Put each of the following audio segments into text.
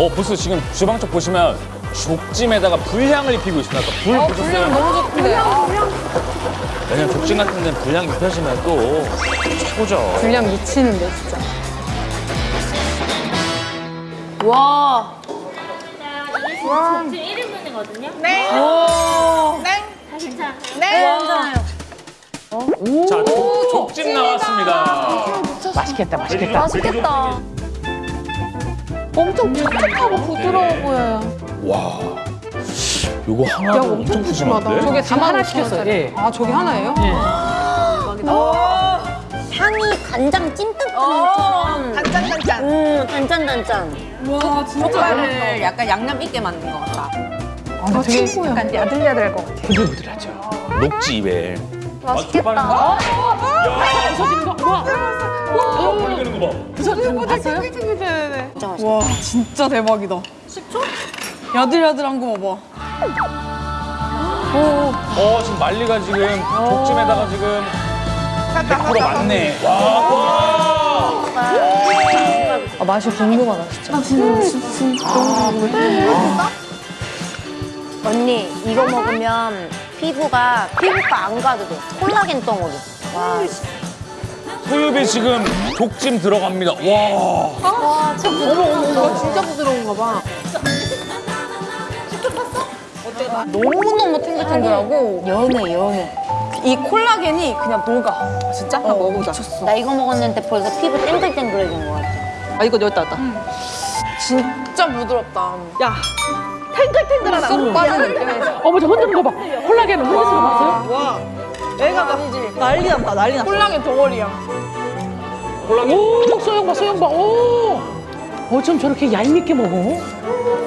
어 벌써 지금 주방 쪽 보시면 족찜에다가 불향을 입히고 있습니다. 아까 불 보셨어요? 너무 좋던데. 아, 왜냐면 족찜 같은 데는 불향 입혀지면 또 최고죠. 분량 미치는데 진짜. 와. 자, 이게 지금 1인분이거든요. 네. 오. 네. 다 괜찮아요. 네. 자, 족, 족찜 나왔습니다. 맛있겠다, 맛있겠다. 맛있겠다. 엄청 푸석하고 부드러워 보여요. 와, 요거 하나도 엄청 푸짐한데? 저게 지금 하나 시켰어요. 예. 아, 저게 하나예요? 향이 간장 찐득함처럼 단짠 단짠. 음, 단짠단짠 와, 진짜. 족발을 약간 양념 있게 만든 것 같다. 아, 되게 약간 야들야들할 것 같아. 부들부들하죠. 녹지 입에. 맛있겠다. 아, 부서지는 거. 우와. 어, 걸리는 거 봐. 부서지는 거 봤어요? 진짜 맛있다. 와 진짜 대박이다. 10초? 야들야들한 거 봐봐. 어, 지금 말리가 지금 족찜에다가 지금 100% 맞네. 와, 와. 아, 맛이 궁금하다, 진짜. 언니 이거 먹으면 피부가 피부과 안 가도 돼. 콜라겐 덩어리. 와. 소유비 지금 족찜 들어갑니다. 와. 와, 진짜 부드러워. 진짜 부드러운가 봐. 너무너무 탱글탱글하고 연해 연해. 이 콜라겐이 그냥 녹아. 진짜? 한번 먹어보자. 나 이거 먹었는데 벌써 피부 땡글땡글해진 것 같아. 아 이거 여기다 놨다. 진짜 부드럽다. 야 탱글탱글하다. 쏙 빠지는 느낌에서. 어머, 저 흔드는 거 봐. 콜라겐 흔드는 거 봤어요? 와 애가 아니지. 난리 났다 난리 났어. 콜라겐 덩어리야. 오, 소영 봐, 소영 봐. 오. 어쩜 저렇게 얄밉게 먹어?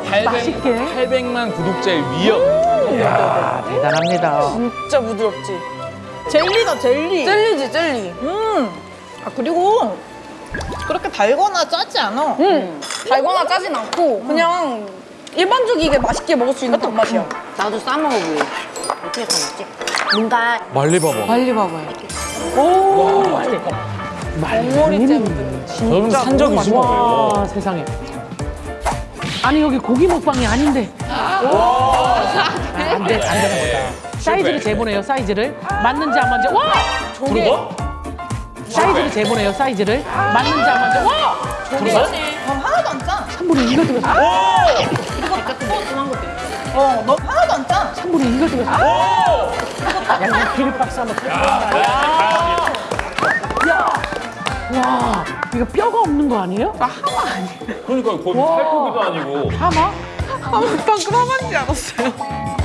800, 맛있게. 800만 구독자의 위협. 이야, 대단합니다. 진짜 부드럽지. 젤리다 젤리. 젤리지 젤리. 음. 아 그리고 그렇게 달거나 짜지 않아. 음. 달거나 짜진 않고 그냥 일반적이게 맛있게 먹을 수 있는 단맛이야. 나도 싸 먹어볼래. 어떻게 싸먹지? 뭔가 말리 봐봐. 빨리 봐봐요. 오. 말머리째부터. 저는 산 적이 있을 와, 거예요. 세상에. 아니, 여기 고기 먹방이 아닌데. 안 돼, 안 되나 보다. 사이즈를 재보네요, 사이즈를. 맞는지 안 맞는지. 와! 들어가? 사이즈를 재보네요, 사이즈를. 맞는지 안 맞는지. 와! 들어가? 하나도 안 짜. 3분의 2가 들어갔어. 어, 너 하나도 안 짜. 3분의 2가 들어갔어. 야, 기립박스 한번 쳐줘야 야! 와, 이거 뼈가 없는 거 아니에요? 그러니까 거기 살코기도 아니고. 하마? 아, 방금 하만지 않았어요.